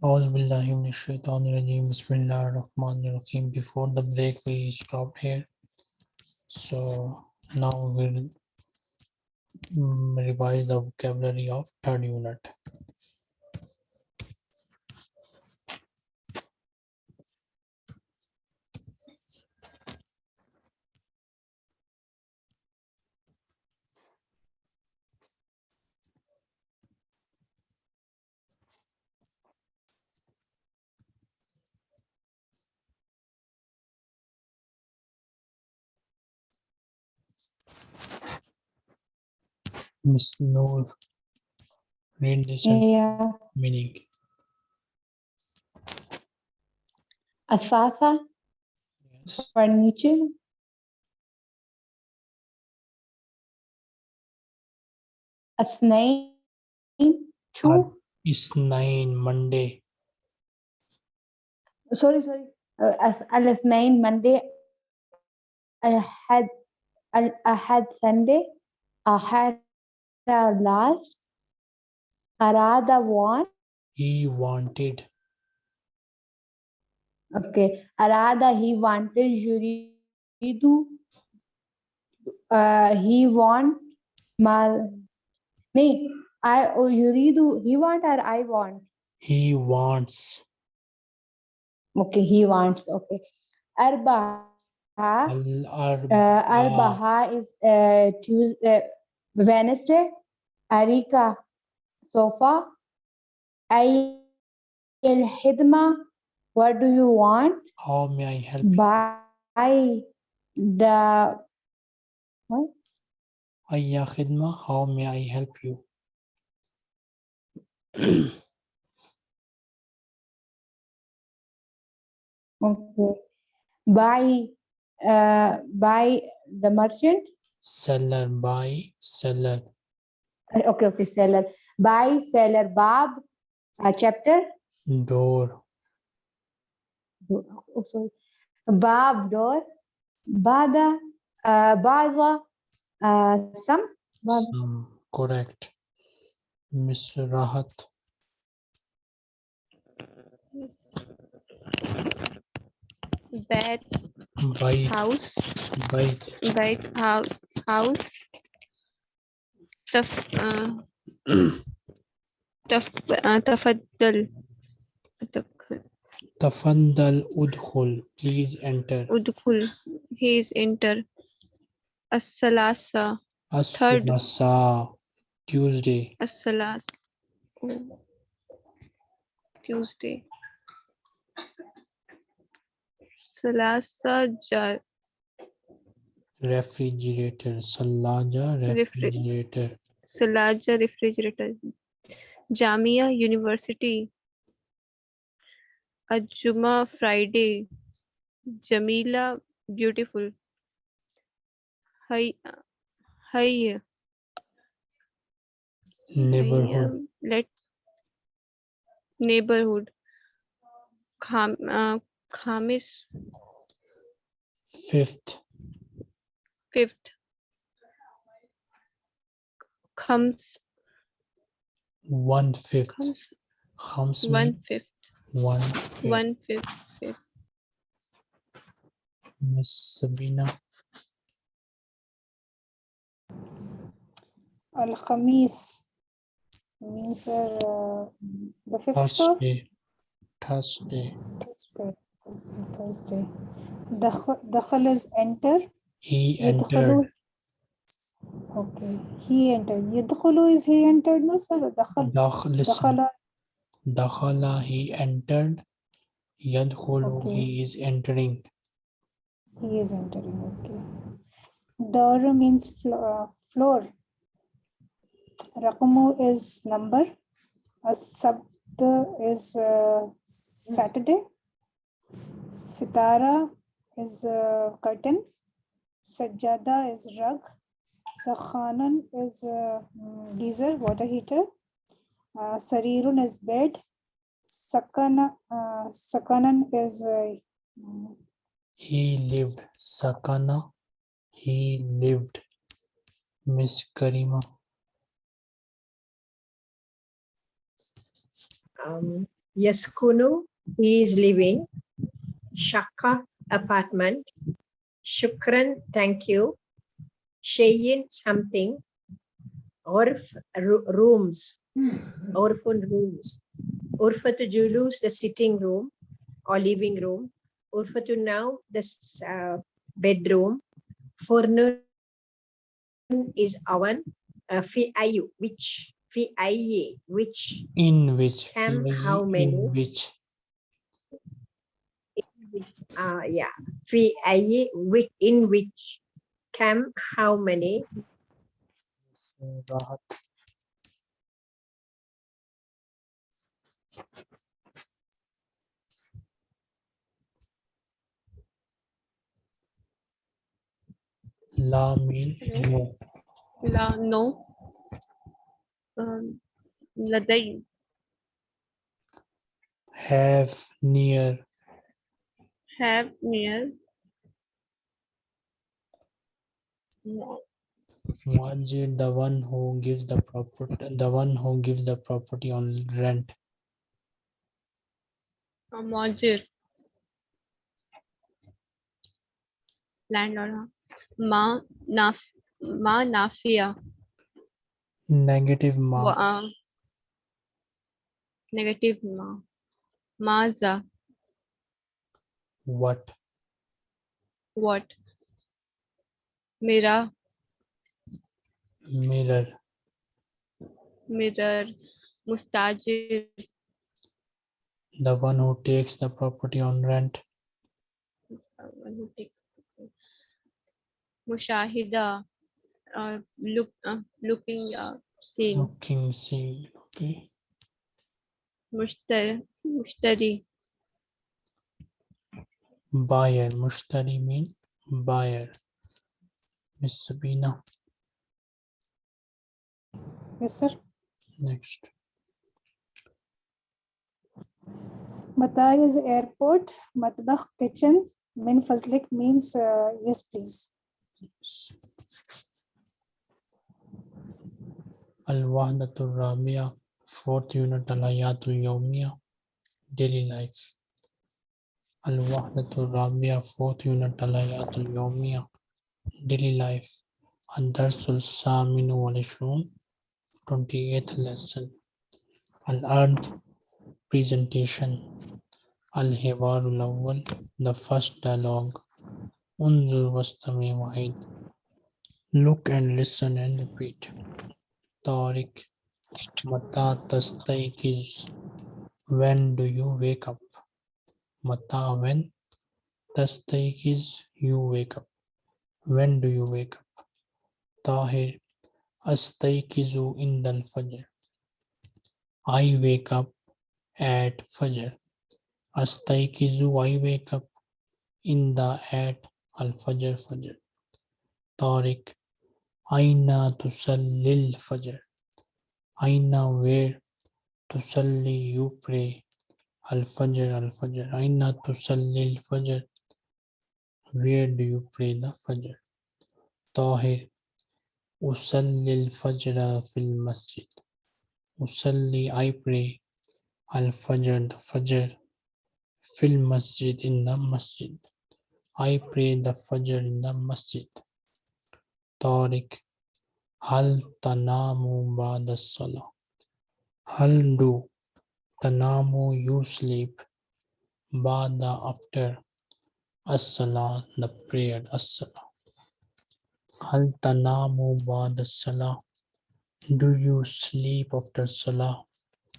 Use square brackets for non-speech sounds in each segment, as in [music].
Bismillahir-rahmanir-rahim. Before the break, we stopped here. So now we'll mm, revise the vocabulary of third unit. Miss Noor read yeah. meaning. Asatha yes. for Nietzsche. Asnain, two. Is nine Monday. Sorry, sorry. Uh, al Asnain Monday. Al Ahad, Al Ahad Sunday. Ahad our last arada want he wanted. Okay. Arada he wanted yuridu uh, he want mal nahi i oh, yuridu he want or i want? He wants. Okay he wants okay. Arba Arbaha uh, Arbaha is uh, Tuesday, uh, Wednesday. Arika, sofa. Ay Hidma, what do you want? How may I help you? Buy the what? Ayya Khidma, how may I help you? [clears throat] Okay. Buy, uh, buy the merchant. Seller, buy, seller. Okay, okay, seller. Buy seller. Bab, uh, chapter. Door, Oh, sorry. Bab door. Bada, uh, baza, uh, some. Bab. some, correct. Miss Rahat, bed bite, house bite, bed house house تف آه، تف آه، تفضل تف- Tafaddal udkhul, please enter. ادخل he is enter الثلاثة Third. As-sulasa, Tuesday. الثلاث oh, Tuesday ثلاثة refrigerator सलाजा refrigerator. सलाजा refrigerator जामिया university अजुमा Friday जमीला beautiful हई neighbourhood. Late neighbourhood खाम, Khamis. Fifth. Fifth, fifth Khams one fifth, Khams Khams mean one fifth one fifth. one fifth Miss Sabina, Al Khamis means uh, the fifth floor. Thursday, Thursday. Thursday. Okay, Thursday. Dakh- Dakhal is enter. He entered. Okay. He entered. Yadkhulu is he entered, no sir? Dakhal. Dakhala. Dakhala, he entered. Yadkhulu, Okay. he is entering. He is entering. Okay. Dar means uh, floor. Raqmu is number. As-sabt is uh, Saturday. Sitara is uh, curtain. Sajjada is rug. Sakhanan is uh, mm, geyser, water heater. Uh, Sarirun is bed. Sakana, uh, Sakanan is uh, mm, He lived. Sakana, he lived. Miss Karima, um, Yaskunu, he is living. Shaka, apartment. Shukran, thank you. Shayin, something. Orf, rooms. Orfun rooms. Urfatu Julus, the sitting room or living room. Urfatu now, the uh, bedroom. Fornun is oven. Uh, fi ayu, which? Fi aye, which? In which? How many? Which? Uh, yeah. Fi aye, which, in which? Cam, how many? Rahat. La mean no. لا no um, لدي Have near. have meal. No. The one who gives the property the one who gives the property on rent? A Landlord. Ma naf ma nafia. Negative ma. Uh, negative ma. Maza. What? what मेरा Mirror. mirror mustajir The one who takes the property on rent. uh, one who takes mushahida uh, look uh, looking uh, seeing Looking, see. Okay. mushtari mushtari Buyer. Mushtari mean buyer. Miss Sabina. Yes, sir. Next. Matar is airport. Matbakh kitchen. Min fazlik means uh, yes, please. Al-Wahdatul Rabia, fourth unit Al-Hayatul Yawmiya, daily life. Al-Wahdatul Rabia, fourth unit Al-Hayatul Yawmiya, daily life. Ad-Darsul Saminu wal Ishrun, 28th lesson. Al-Ard, presentation. Al-Hiwarul Awwal, the first dialogue. Unzur wastami. Look and listen and repeat. Tariq, Mata tastaykiz. When do you wake up? Mata when? Tastaykiz, you wake up. When do you wake up? Tahir, Astaykizu indal fajr. I wake up at fajr. Astaykizu, I wake up in the at al fajr fajr. Tariq, Aina tusallil fajr. Aina where tusalli you pray. Al fajr al fajr. Aina tusallil fajr. Where do you pray the fajr? Tahir. Usallil fajr fil masjid. Usalli I pray. Al fajr the fajr. Fil masjid in the masjid. I pray the fajr in the masjid. Tariq. Hal tanamu ba'da salah. Hal do tanamu you sleep ba'da after as-salah the prayer as-salah. Hal tanamu ba'da salah. Do you sleep after salah?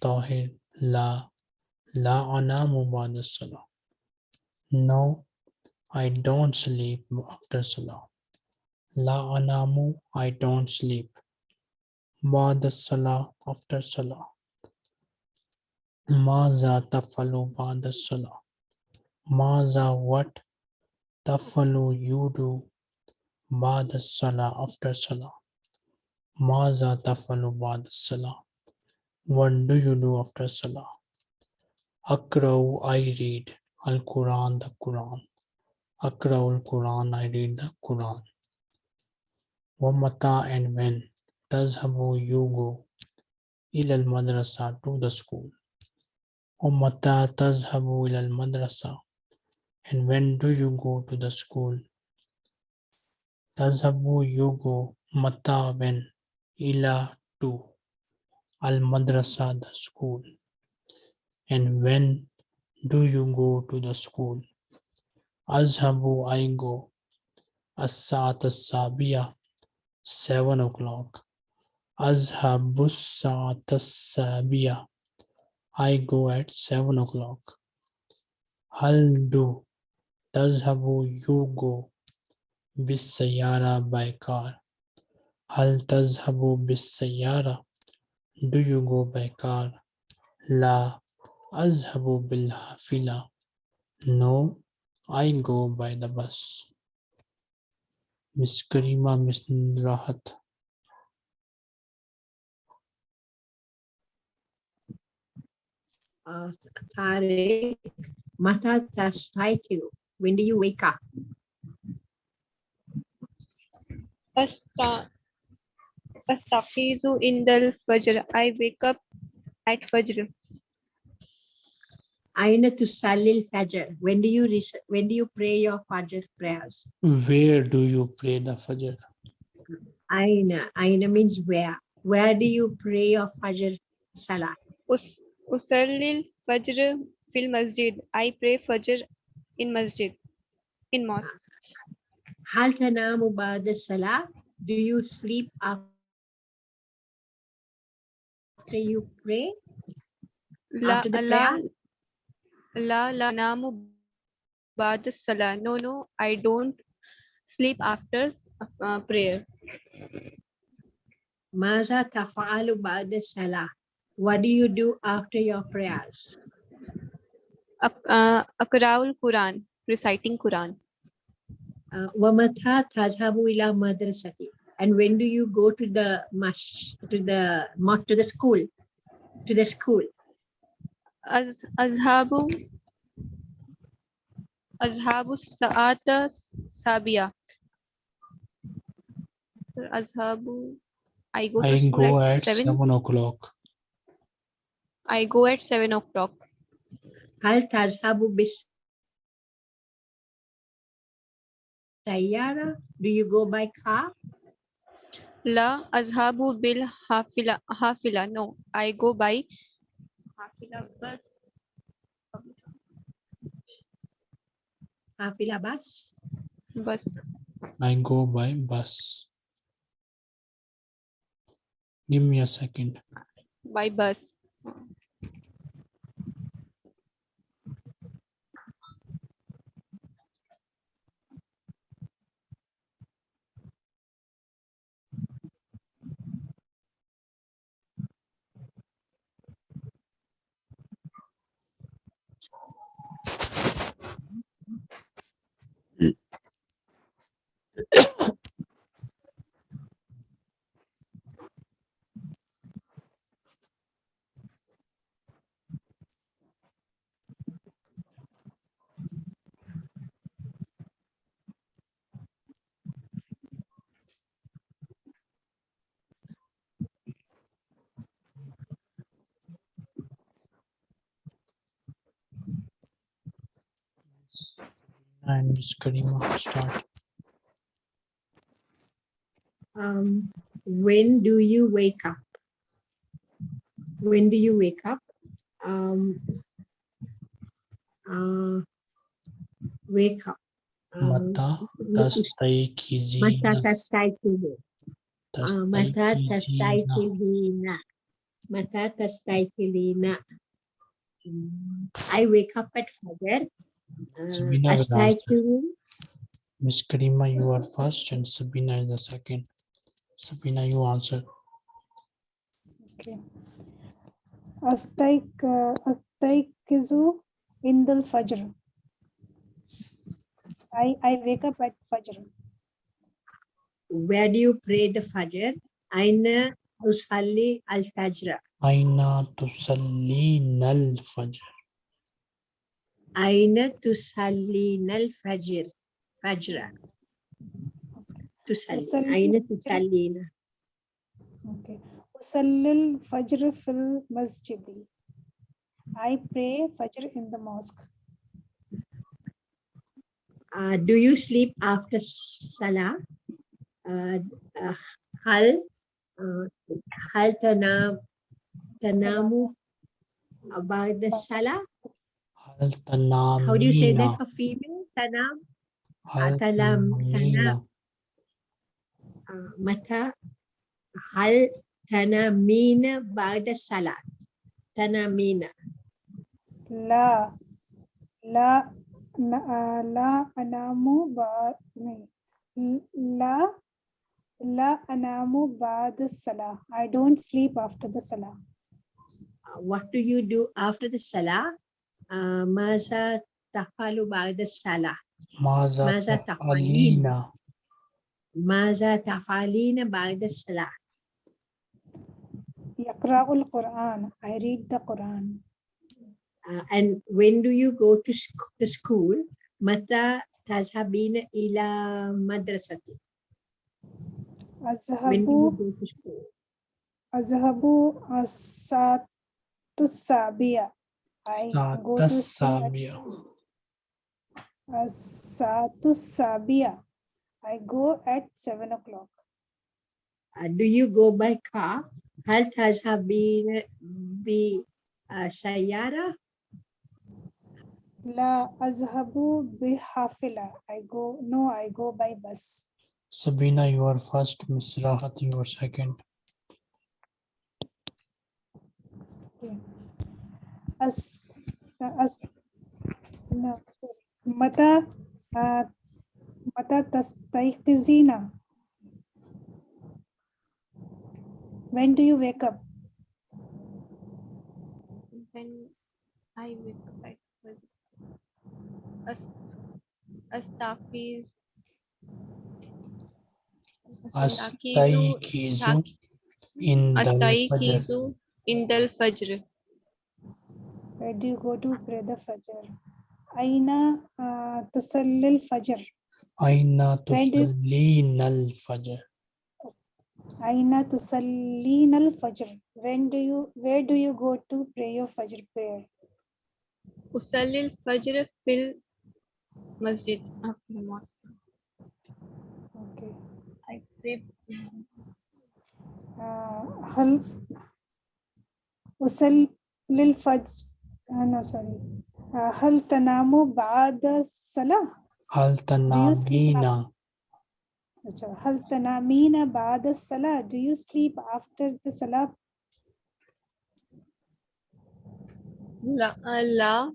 Tahir la la anamu ba'da salah. No, I don't sleep after salah. La anamu, I don't sleep. Ba'da salah, after salah. Maza tafalu ba'da salah. Maza what? Tafalu you do. Ba'da salah, after salah. Maza tafalu ba'da salah. What do you do after salah? Akrau, I read. Al Quran, the Quran. Akrau al Quran, I read the Quran. Wamata and when tazhabu you go ilal madrasa to the school. ومتى تذهب إلى المدرسة and when do you go to the school تذهب you go متى when إلى to المدرسة the school and when do you go to the school أذهب I go الساعة السابعة seven o'clock أذهب الساعة السابعة I go at 7 o'clock. I'll do. Tazhabu, you go. Bis sayara, by car. Hal tazhabu bis sayara. Do you go by car? La azhabu bil hafila. No, I go by the bus. Miss Karima, Miss Rahat. Uh, Tariq, Mata Tastaitu. When do you wake up? Asta- Astaqizu in the Fajr. I wake up at Fajr. Aina to Salil Fajr. When do you when do you pray your Fajr prayers? where do you pray the Fajr Aina. Aina means where. Where do you pray your Fajr Salah? Us Usallil Fajr fil Masjid. I pray Fajr in Masjid. In mosque. Hal tanamu ba'da Salah? Do you sleep after you pray? La After the la prayer? la la namu ba'da salah. No, no, I don't sleep after uh, prayer. Maza tafa'alu ba'da Salah? What do you do after your prayers? Ak- uh, Akraul Quran, reciting Quran. Uh, Wamata tazhabu ila madrasati. And when do you go to the mash to the mo- to the school? To the school. Az azhabu azhabu sa'ata sabia. Azhabu. I go to I school go at at seven. seven o'clock I go at seven o'clock. Hal tazhabu bis sayyara? Do you go by car? La azhabu bil hafila hafila. No, I go by hafila bus. Hafila bus? Bus. I go by bus give me a second By bus. Thank you. And Miss Karima start Um, when do you wake up? When do you wake up? Um, uh, wake up. Um, Mata what is- Mata tastayqizina tastayqizu. Uh, Mata tastayqizina. Mata tastayqizina. Mm, I wake up at Fajr. Sabina will answer. astayqizu. Miss Karima you are first and Sabina is the second Sabina you answer Okay. Astaik, uh, astaikizu indal fajr. I, I wake up at fajr. Where do you pray the Fajr? Aina usalli al Fajr. Aina tusallina al-fajr Aina tusallina al Fajr. Fajr. Tusalli. Usalli Aina al-fajr. tusallina. Okay. Usallil fajr fil masjidi. I pray Fajr in the mosque. Uh, do you sleep after Salah? Uh, uh, hal uh, hal tanam tanamu about Hal tanamina. How do you say that for female? Tanam? Ah, Hal tanam. Uh, mata. Hal tanamina ba'da salat. Tanamina. La. La. Na, ah, la anamu ba'da. La La anamu ba'da salah. I don't sleep after the salah. What do you do after the salah? Uh, maza tafalu ba'da salah. ماذا ماذا تفعلين Maza tafalina ba'da salah. Yaqra'ul Quran. I read the Quran. Uh, and when do you go to sc- the school? Mata tazhabina ila madrasati. When do Azhabu you go to school? azhabu asatu sabiya. I go ساعة to school at السابعة Asatu sabiya. I go at seven o'clock. Uh, do you go by car? Hal tazhabina bi uh, sayara? La azhabu bihafila. I go, no, I go by bus. Sabina you are first Miss Rahat you are second As, as, no, mata, uh, mata tastayqizina. When do you wake up? When I wake up at first. As Astafiz. Astaykizu in the Fajr Astaikizu Indal Fajr. Where do you go to pray the Fajr? Aina uh, tusallil Fajr. Aina When do- tusallin al Fajr Aina tusallin al Fajr. When do you, where do you go to pray your Fajr prayer? Usallil Fajr fil Masjid after the mosque. Okay. I pray. Uh, hal usal lil fajr uh, no sorry uh, hal tanamu ba'da salah Hal tanamina Acha, hal tanamina ba'da salah do you sleep after the salah La Allah.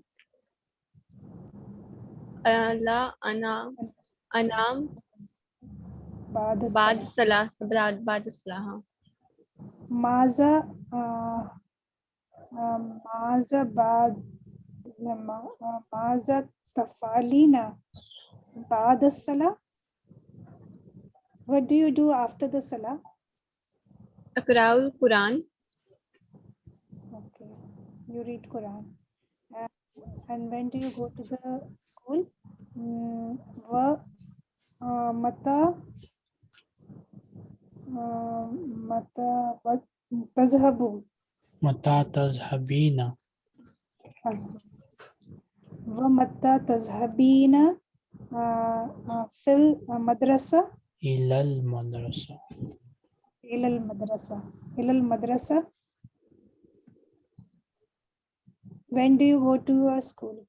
Allah Anam Anam ba'da Bad salah Salah. Bad Bad Salah. हाँ. maza maza ba'd ma- uh, maza tafalina ba'da salah what do you do after the salah Akraul Quran. Okay, you read Quran. And, and when do you go to the school? Mm, wa mata mata tazhabu Mata tazhabina Asma. wa mata tazhabina uh, uh, fil uh, madrasa? Ila al madrasa. Ila al madrasa. Ila al madrasa? When do you go to your school?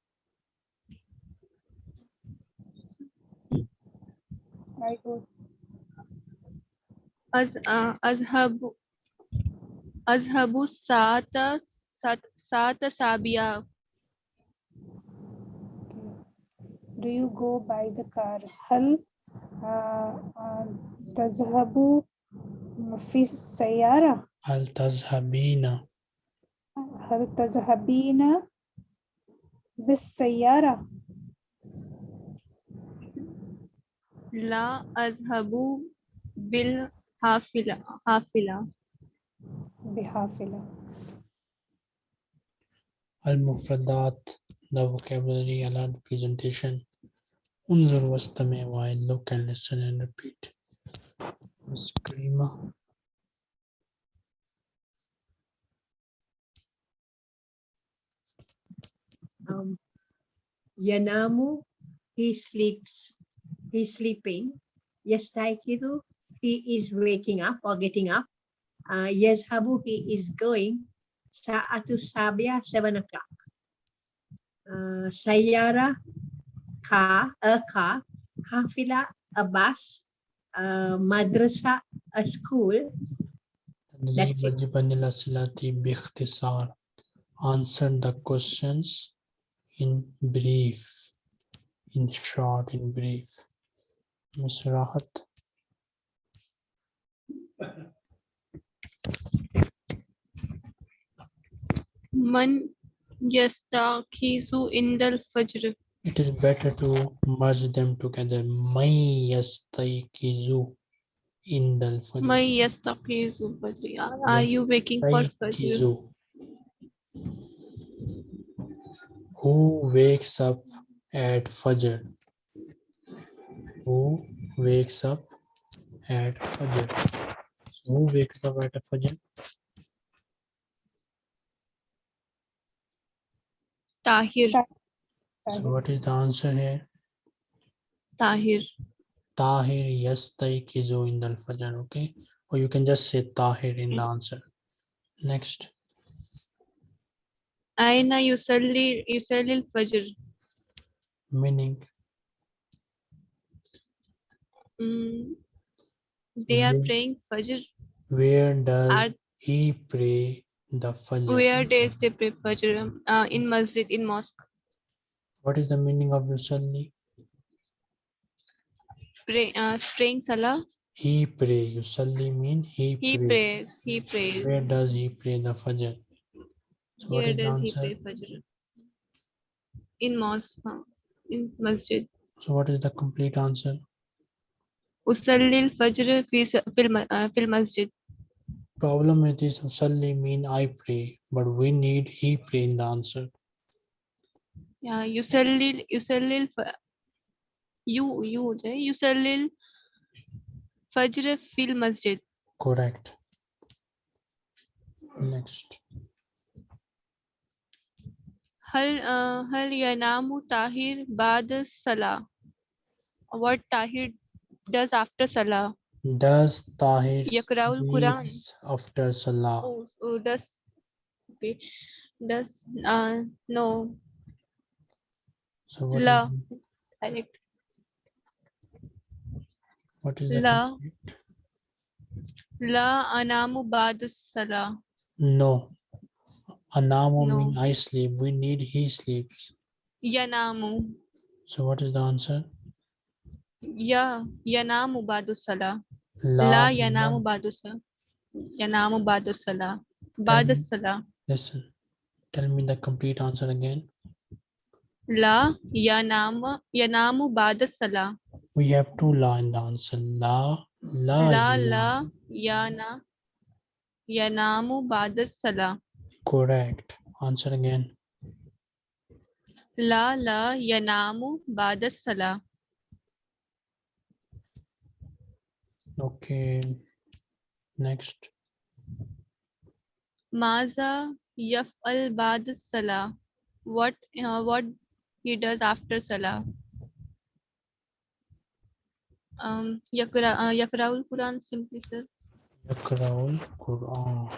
I go. Az أذهب الساعة ساعة سابعة Do you go by the car? هل آه، آه، تذهب في السيارة؟ هل تذهبين؟ هل تذهبين بالسيارة؟ لا أذهب بالحافلة حافلة بحافلة. al mufradat the vocabulary allowed presentation انظر واستمع while look and listen and repeat Miss Karima Um, Yanamu, he sleeps, he's sleeping. Yastaikiru, he is waking up or getting up. Ah, uh, Yezhabuhi is going sa sabia, 7 o'clock. Uh, Sayara, ka a ka kafila a bus, uh, ah, madrasa, a school. Answer the questions in brief, in short, in brief. Ms. Rahat. Man yastakhizu indal fajr. it is better to merge them together may yastayqizu indal fajr Man yastakhizu fajr. Are you waking for fajr? Who wakes up at fajr who wakes up at fajr who wakes up at fajr Tahir. so what is the answer here Tahir. tahir yastayqizu indal fajr okay or you can just say tahir in the answer next Aina yusalli yusalli al-fajr. meaning Mm, They are Where- praying fajr. where does Are he pray the fajr where days they pray fajr? Uh, in masjid, in mosque. what is the meaning of yusalli Pray, uh, praying salah. he pray yusalli mean he, He pray. prays. He prays. Where does he pray the Fajr? So Where does he pray fajr? In mosque. In masjid. So what is the complete answer? Usalli al-fajr fi s- fil ma- uh, fil masjid problem with this Salli mean I pray, but we need he pray in the answer. Yeah, you sell you sell you you you sell lil Fajr fil masjid. Correct. Next. Hal uh Hal Yanamu Tahir Bad Salah. What Tahir does after Salah? Does Tahir Quran. after Salah? Oh, oh does okay. Does uh no So what is, La. what is La. La anamu ba'da salah. No. Anamu No. mean I sleep. We need he sleeps. Yanamu. So what is the answer? Ya yanamu ba'da salah. La, La yanamu ba'da salah. Yanamu badusala. Badusala. Listen. Tell me the complete answer again. La yanamu yanamu ba'da salah. We have two la in the answer. La, la, La ya. la yana yanamu ba'da salah. Correct. Answer again. La la yanamu ba'da Okay, next. Maza yaf'al al bad salah. What uh, what he does after salah? Um, yakra uh, yakraul Quran simply sir. Yakraul Quran.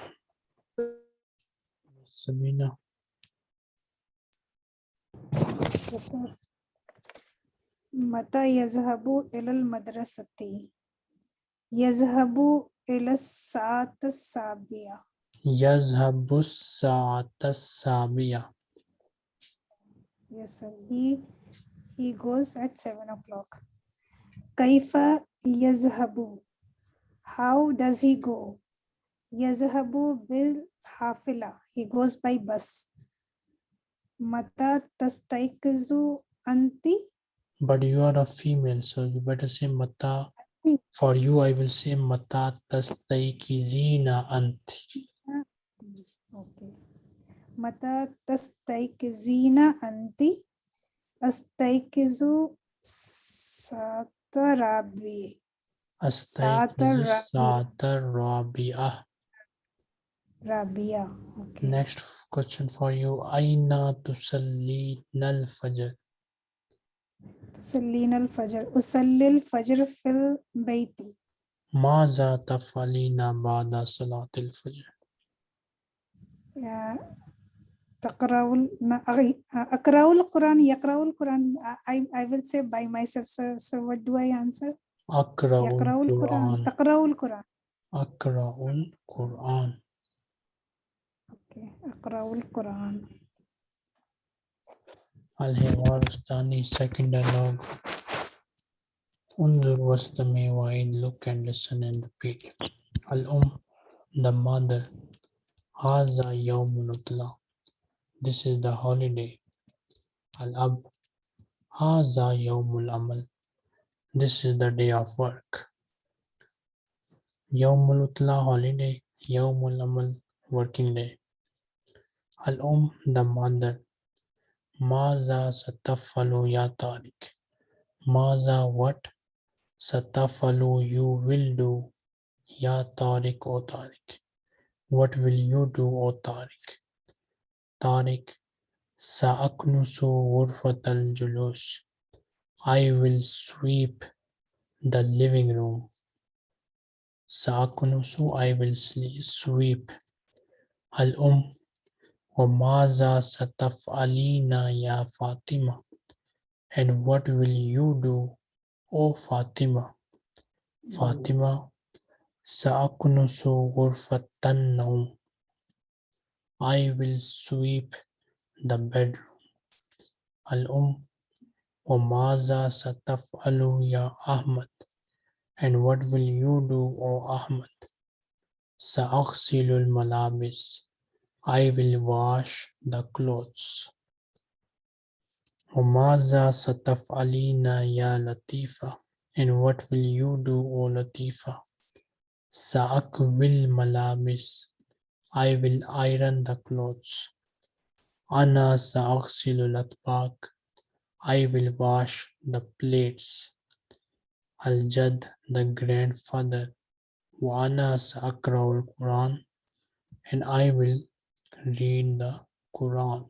Samina. Yes, sir. Mata yazhabu ilal madrasati. يذهب إلى الساعة السابعة. Yazhabu sa'ata sabiya. Yes, sir. He he goes at seven o'clock. كيف يذهب? How does he go? يذهب بالحافلة. He goes by bus. متى تستيقظ أنت؟ But you are a female, so you better say mata. for you, I will say mata tastaikizina anti. Okay. Mata tastaikizina anti astaikizu satarabi. Astaikizu satarabiya. Rabia. Okay. Next question for you. Aina tusalli nal fajr. تسلين الفجر أصلي الفجر في البيت Maza tafalina ba'da salatil fajr. يا- تقرأ ال- ما- أغي- أقرأ القرآن يقرأ القرآن I, I will say by myself so, so what do I answer Akra'ul يقرأ القرآن Quran. تقرأ القرآن Akra'ul Quran. okay. أقرأ القرآن Al-Hiwar Ustani, second dialogue. Unzur wastami wa'id, look and listen and repeat. Al-Um, the mother. Haza. This is the holiday. Al-Ab, Haza yawmul amal. This is the day of work. Holiday. Yawmul amal, working day. Al-Um, the mother. Maza satafalu ya Tariq. Maza what? Satafalu you will do. Ya Tariq o Tariq. What will you do o Tariq? Tariq. Sa'aknusu ghurfatal julus. I will sweep the living room. Sa'aknusu I will sweep. Al-Um. Wamaza sataf alina ya Fatima. And what will you do, O Fatima? Fatima, sa'aknusu ghurfatan naum. I will sweep the bedroom. Al-um, wamaza sataf alu ya Ahmad. And what will you do, O Ahmad? Sa'aghsilu al-malabis. I will wash the clothes. Umaza sataf alina ya Latifa. And what will you do, O Latifa? Sa'ak will malamis. I will iron the clothes. Ana sa'aksilu latbak. I will wash the plates. Al-Jad, the grandfather. Ana ana sa'akraul Quran. And I will read the Quran.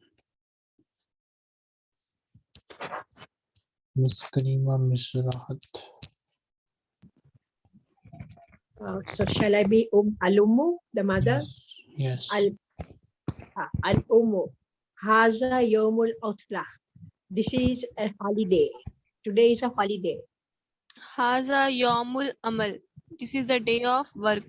Miss Karima, Miss Rahat. Uh, so shall I be um alumu, the mother? Yes. Al uh, al umu. Haza yomul utlah. This is a holiday. Today is a holiday. Haza Yomul Amal. This is the day of work.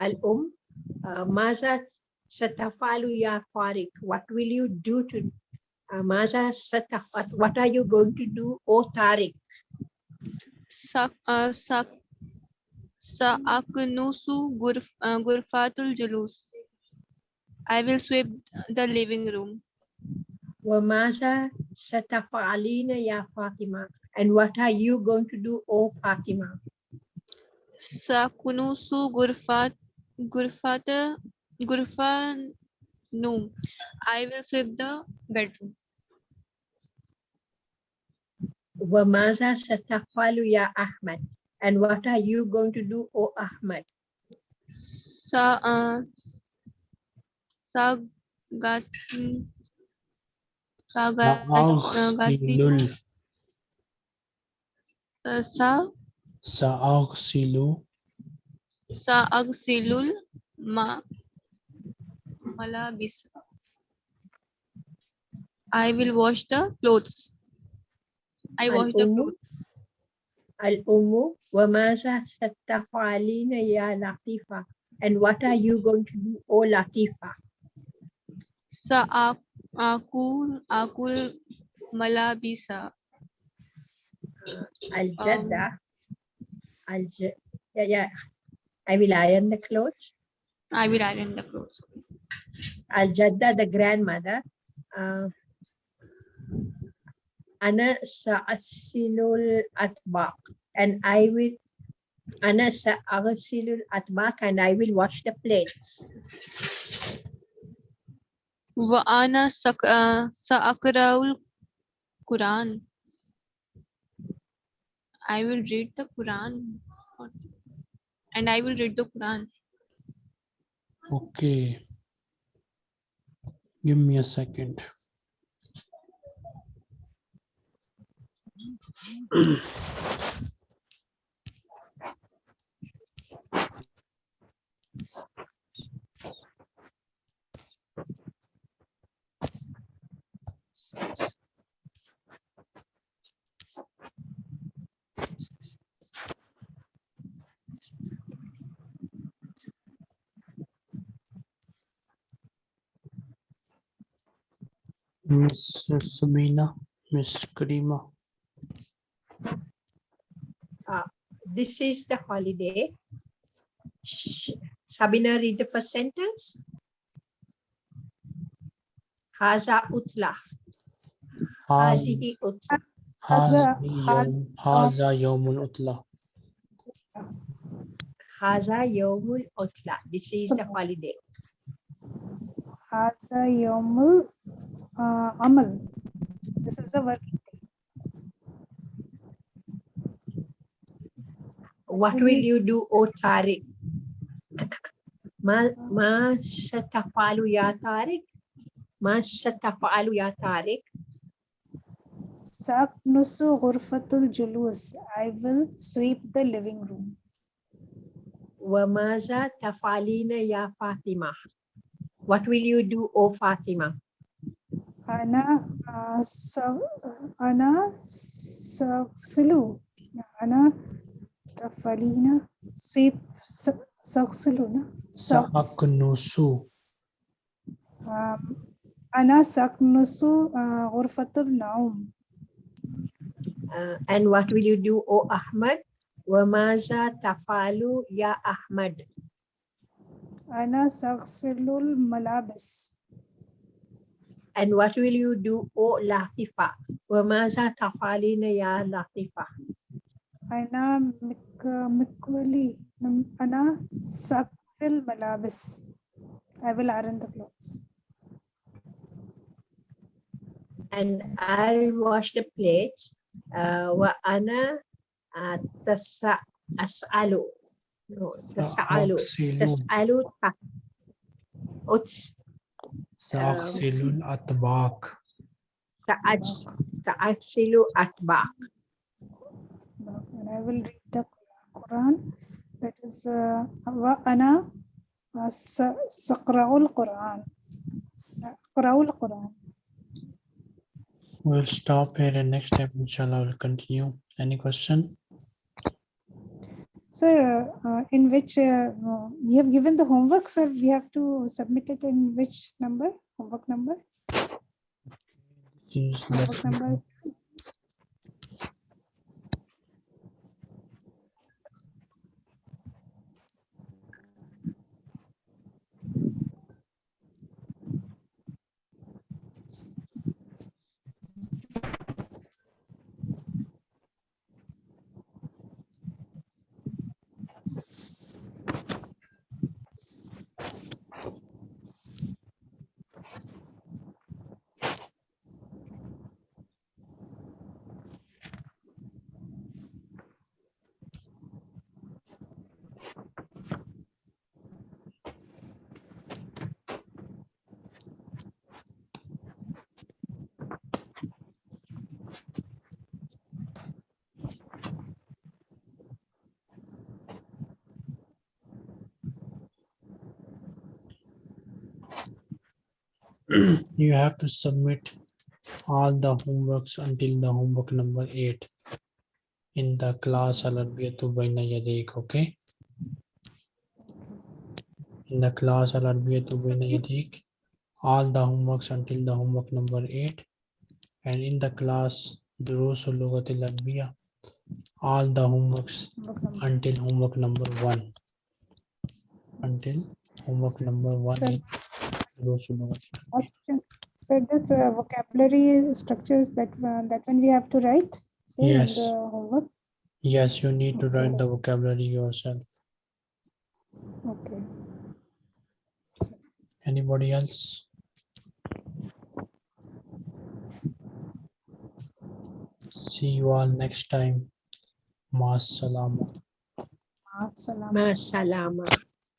Al um. Uh, maza satafalu ya farik. What will you do to uh, maza satafat? What are you going to do, O Tariq? Sa uh, sa Sa'aknusu gurf, Gurfatul Julus. I will sweep the living room. Wamaza satafalina ya Fatima. And what are you going to do, O Fatima? Sakunusu Gurfat Gurfata Gurfa Noom. I will sweep the bedroom. Wamaza satafalu ya Ahmad. And what are you going to do, O Ahmad? Sa uh, Sagasn Sa'aghsilul. uh, Sa Sa'aghsilu. Sa'agsilul Ma Malabis. I will wash the clothes. I wash the clothes. Al-Ummu. Wamaza satafalina ya Latifa. And what are you going to do, O Latifa? Sa akul akul malabisa. Uh, Al-Jadda. Um, Al yeah, yeah. I will iron the clothes. I will iron the clothes. Al-Jadda, the grandmother. Uh, Ana sa'asilul atbaq. And I will Ana sa'asilul atbaq and I will wash the plates. Wa ana uh, sa'akraul Quran. I will read the Quran. And I will read the Quran. Okay. Give me a second. [clears throat] Miss Sabina, Miss Karima. Uh, this is the holiday. Sabina, read the first sentence. Haza utla. Haz- Hazihi utla. Haza- Hazi ha- yawm- Haza yawmul utla. Haza yawmul utla. This is the holiday. Haza yomul uh, amal. This is a working day. What will you do, O Tariq? Ma, ma satafalu ya Tariq? Ma satafalu ya Tariq? Saknusu ghurfatul julus. I will sweep the living room. Wamaza tafalina ya Fatima? What will you do, O Fatima? Ana uh, so, Ana so, Sulu. Anna Tafalina Sweep Saksulu. Saknusu. Um, Ana Saknusu uh, Urfatul Naum. Uh, and what will you do, O Ahmad? Wamaza Tafalu Ya Ahmad. Ana Saksilul Malabis. And what will you do, O Latifa? Wamaza tafalina ya Latifa? أنا مك مكولي أنا سأكفي الملابس I will iron the clothes And I'll wash the plates. Uh, wa ana uh, tasa as'alu. No, tas'alu. Sa'aksilu. Tas'alu ta. Uts Sa'aksilul atbaq. ta'aj ta'aksilu atbaq. and I will read the Quran that is uh, وأنا س- سأقرأ القرآن أقرأ القرآن We'll stop here and next time inshallah will continue. Any question? Sir, uh, uh, in which uh, you have given the homework, sir, we have to submit it in which number? Homework number? Homework number? You have to submit all the homeworks until the homework number eight in the class okay? In the class all the homeworks until the homework number eight. And in the class all the homeworks until homework number one. Until homework number one. So this uh, vocabulary structures that uh, that one we have to write say, in Yes. the homework. Yes, you need to write the vocabulary yourself. Okay. Anybody else? See you all next time. Maas salama. Salam. Ma salama.